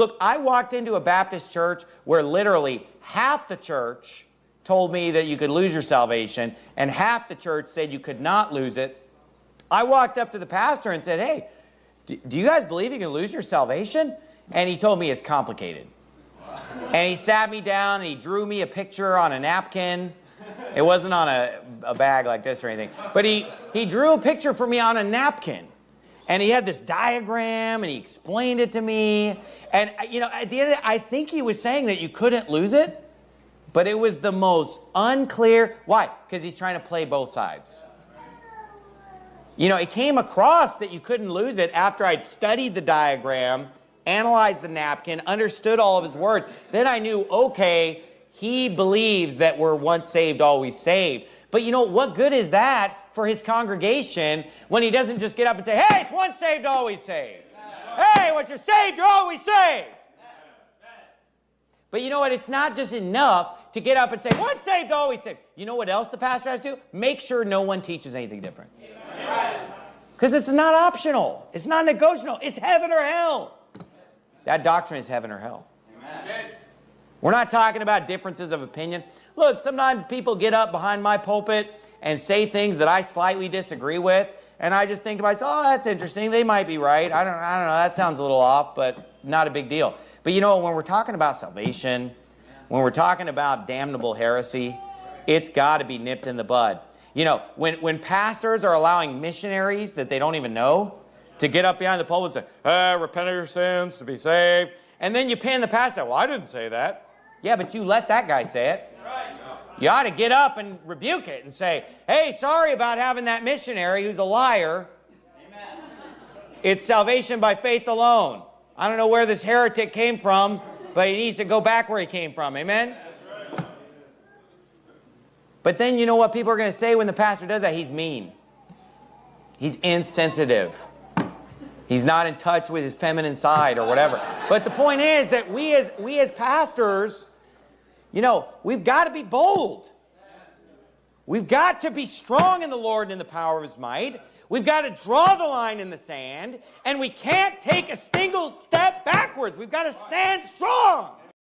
Look, I walked into a Baptist church where literally half the church told me that you could lose your salvation and half the church said you could not lose it. I walked up to the pastor and said, hey, do you guys believe you can lose your salvation? And he told me it's complicated. And he sat me down and he drew me a picture on a napkin. It wasn't on a, a bag like this or anything. But he, he drew a picture for me on a napkin. And he had this diagram and he explained it to me. And, uh, you know, at the end of I think he was saying that you couldn't lose it. But it was the most unclear. Why? Because he's trying to play both sides. You know, it came across that you couldn't lose it after I'd studied the diagram analyzed the napkin, understood all of his words. Then I knew, okay, he believes that we're once saved, always saved. But you know, what good is that for his congregation when he doesn't just get up and say, hey, it's once saved, always saved. Hey, once you're saved, you're always saved. But you know what? It's not just enough to get up and say, once saved, always saved. You know what else the pastor has to do? Make sure no one teaches anything different. Because it's not optional. It's not negotiable. It's heaven or hell. That doctrine is heaven or hell. We're not talking about differences of opinion. Look, sometimes people get up behind my pulpit and say things that I slightly disagree with, and I just think to myself, oh, that's interesting. They might be right. I don't, I don't know. That sounds a little off, but not a big deal. But you know, when we're talking about salvation, when we're talking about damnable heresy, it's got to be nipped in the bud. You know, when, when pastors are allowing missionaries that they don't even know to get up behind the pulpit and say, ah, repent of your sins to be saved. And then you pin the pastor. Well, I didn't say that. Yeah, but you let that guy say it. You ought to get up and rebuke it and say, hey, sorry about having that missionary who's a liar. Amen. It's salvation by faith alone. I don't know where this heretic came from, but he needs to go back where he came from. Amen? Right. But then you know what people are going to say when the pastor does that? He's mean. He's insensitive. He's not in touch with his feminine side or whatever. But the point is that we as, we as pastors, you know, we've got to be bold. We've got to be strong in the Lord and in the power of his might. We've got to draw the line in the sand, and we can't take a single step backwards. We've got to stand strong.